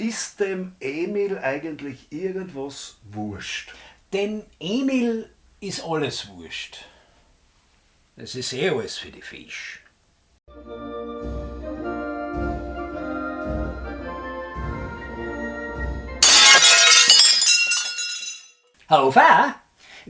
Ist dem Emil eigentlich irgendwas wurscht? Dem Emil ist alles wurscht. Es ist eh alles für die Fisch. Hofer,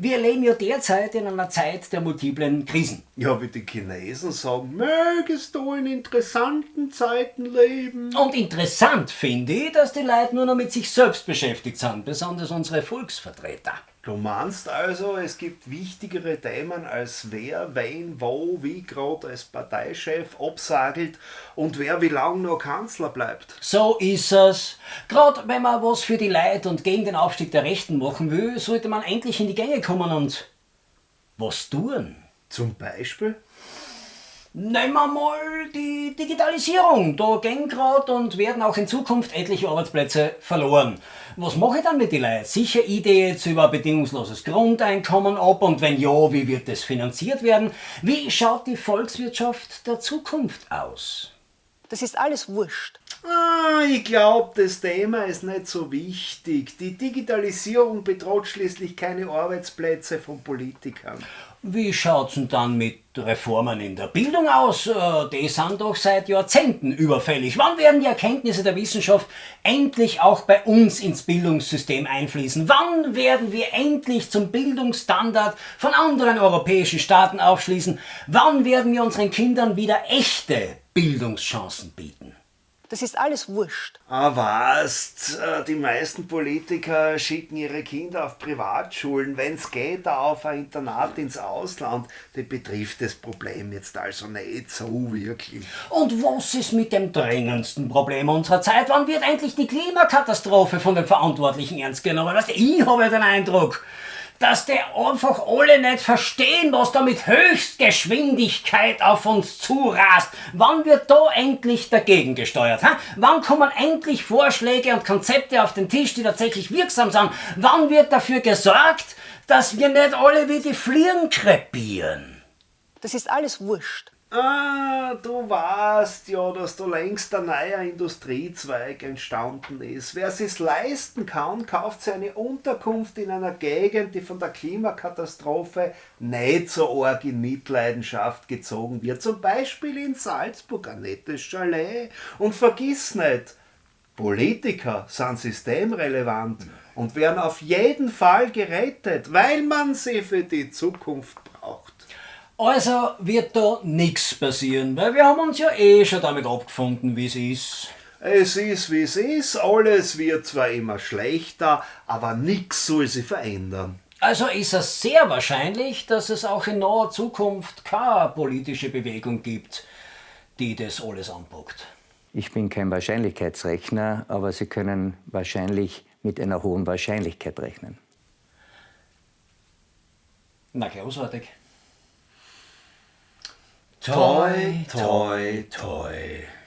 wir leben ja derzeit in einer Zeit der multiplen Krisen. Ja, wie die Chinesen sagen, mögest du in interessanten Zeiten leben. Und interessant finde ich, dass die Leute nur noch mit sich selbst beschäftigt sind, besonders unsere Volksvertreter. Du meinst also, es gibt wichtigere Themen als wer, wen, wo, wie gerade als Parteichef absagelt und wer wie lange noch Kanzler bleibt. So ist es. Gerade wenn man was für die Leute und gegen den Aufstieg der Rechten machen will, sollte man endlich in die Gänge kommen und was tun. Zum Beispiel? Nehmen wir mal die Digitalisierung. Da gehen gerade und werden auch in Zukunft etliche Arbeitsplätze verloren. Was mache ich dann mit den Leuten? Sicher Idee jetzt über ein bedingungsloses Grundeinkommen ab und wenn ja, wie wird das finanziert werden? Wie schaut die Volkswirtschaft der Zukunft aus? Das ist alles wurscht. Ah, ich glaube, das Thema ist nicht so wichtig. Die Digitalisierung bedroht schließlich keine Arbeitsplätze von Politikern. Wie schaut's denn dann mit Reformen in der Bildung aus? Äh, die sind doch seit Jahrzehnten überfällig. Wann werden die Erkenntnisse der Wissenschaft endlich auch bei uns ins Bildungssystem einfließen? Wann werden wir endlich zum Bildungsstandard von anderen europäischen Staaten aufschließen? Wann werden wir unseren Kindern wieder echte Bildungschancen bieten? Das ist alles wurscht. Ah, was? Äh, die meisten Politiker schicken ihre Kinder auf Privatschulen, wenn es geht, auf ein Internat ins Ausland. Das betrifft das Problem jetzt also nicht so wirklich. Und was ist mit dem drängendsten Problem unserer Zeit? Wann wird endlich die Klimakatastrophe von den Verantwortlichen ernst genommen? Weißt du, ich habe den Eindruck, dass die einfach alle nicht verstehen, was da mit Höchstgeschwindigkeit auf uns zurast. Wann wird da endlich dagegen gesteuert? Ha? Wann kommen endlich Vorschläge und Konzepte auf den Tisch, die tatsächlich wirksam sind? Wann wird dafür gesorgt, dass wir nicht alle wie die Fliegen krepieren? Das ist alles wurscht. Ah, du weißt ja, dass da längst ein neuer Industriezweig entstanden ist. Wer sich's leisten kann, kauft sich eine Unterkunft in einer Gegend, die von der Klimakatastrophe nicht so arg in Mitleidenschaft gezogen wird. Zum Beispiel in Salzburg ein nettes Chalet. Und vergiss nicht, Politiker sind systemrelevant und werden auf jeden Fall gerettet, weil man sie für die Zukunft braucht. Also wird da nichts passieren, weil wir haben uns ja eh schon damit abgefunden, wie es ist. Es ist wie es ist, alles wird zwar immer schlechter, aber nichts soll sich verändern. Also ist es sehr wahrscheinlich, dass es auch in naher Zukunft keine politische Bewegung gibt, die das alles anpackt. Ich bin kein Wahrscheinlichkeitsrechner, aber Sie können wahrscheinlich mit einer hohen Wahrscheinlichkeit rechnen. Na, großartig. Toy, toy, toy.